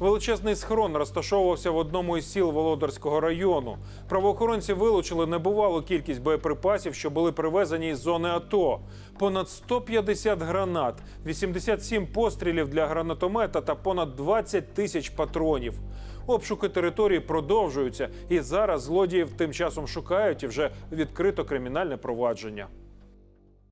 Величезний схрон розташовувався в одному із сіл Володарського району. Правоохоронці вилучили небувалу кількість боєприпасів, що були привезені із зони АТО. Понад 150 гранат, 87 пострілів для гранатомета та понад 20 тисяч патронів. Обшуки території продовжуються, і зараз злодіїв тим часом шукають і вже відкрито кримінальне провадження.